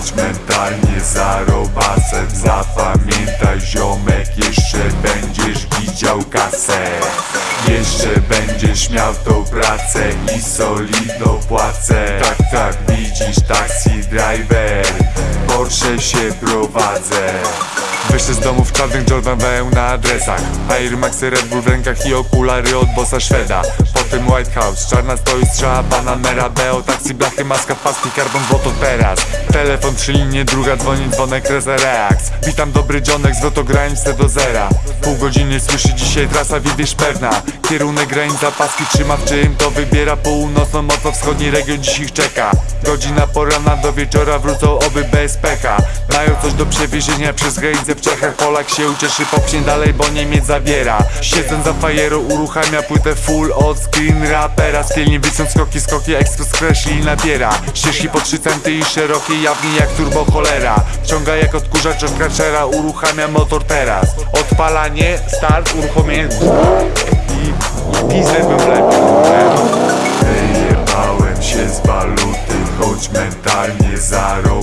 choć mentalnie zarobasem Zapamiętaj ziomek, jeszcze będziesz widział kasę. Jeszcze będziesz miał tą pracę i solidną płacę. Tak, tak, widzisz taxi driver Porsche się prowadzę. Wyszedł z domu w czarnych Jordan weł na adresach. Air Maxy, Red Bull w rękach i okulary od bossa Szweda Potem White House, czarna stoi strzała Panamera, Beo, taksi, blachy, maska, paski, karbon, złoto teraz Telefon, trzy linie, druga dzwoni, dzwonek, reza, reaks. Witam dobry dzionek, zwrot granice do zera. Pół godziny słyszy dzisiaj trasa, widzisz pewna. Kierunek granica, paski trzyma w czym to wybiera Północno-mocno-wschodni region dziś ich czeka. Godzina porana do wieczora wrócą oby bez pecha. Mają coś do przewiezienia przez granicę w Czechach. Polak się ucieszy, popchnie dalej, bo Niemiec zabiera. Siedząc za fajerą uruchamia płytę full od screen rapera. Skielnie wyciąg skoki, skoki, ekspres kreśli i nabiera. Ścieżki po 3 centy i szerokie, jawnie jak turbo cholera. Wciąga jak odkurzacz od karczera, uruchamia motor teraz. Odpalanie, start, uruchomienie. I, i pizdę bym wlepił Wyjebałem się z waluty, choć mentalnie zarobasem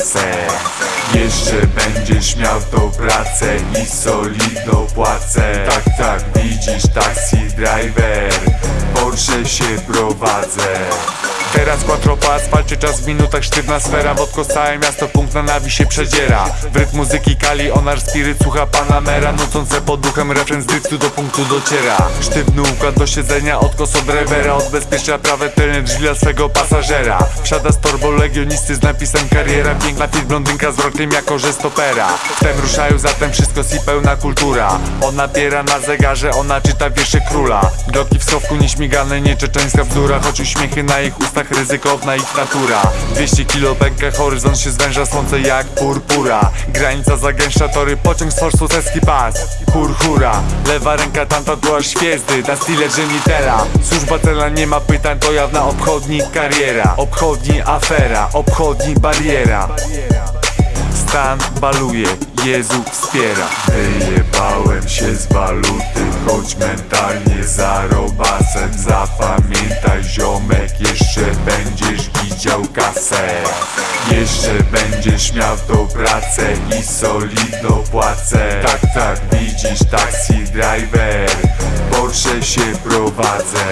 kasę Jeszcze będziesz miał tą pracę i solidną płacę. Tak, tak, widzisz taxi driver, Porsche się prowadzę. Teraz quattro po asfalcie, czas w minutach sztywna sfera. Wodko całe miasto, punkt na nawi się przedziera. W rytm muzyki kali, onar spiryt, słucha Panamera Nucące pod duchem refren z driftu do punktu dociera. Sztywny układ do siedzenia, od kos od rewera Odbezpiecza prawe tylne drzwi dla swego pasażera. Wsiada z torbą legionisty z napisem kariera. Piękna fit blondynka z wrokiem jako że stopera. Wtem ruszają zatem wszystko i pełna kultura. Ona biera na zegarze, ona czyta wiersze króla. Groki w schowku nieśmigane, nieczeczeńska bzdura Choć uśmiechy na ich ustach, ryzykowna ich natura. 200 kilo pęka, horyzont się zwęża Słońce jak purpura. Granica zagęszcza tory, pociąg z forsu seski pas. Hur hura, lewa ręka tamta była świezdy Na stile Genitela Służba celna nie ma pytań, to jawna obchodnik kariera. Obchodni afera, obchodni bariera. Stan baluje, Jezu wspiera. Wyjebałem się z waluty, choć mentalnie Zapamiętaj ziomek, jeszcze będziesz widział kasę Jeszcze będziesz miał tą pracę i solidną płacę. Tak, tak, widzisz taxi driver, Porsche się prowadzę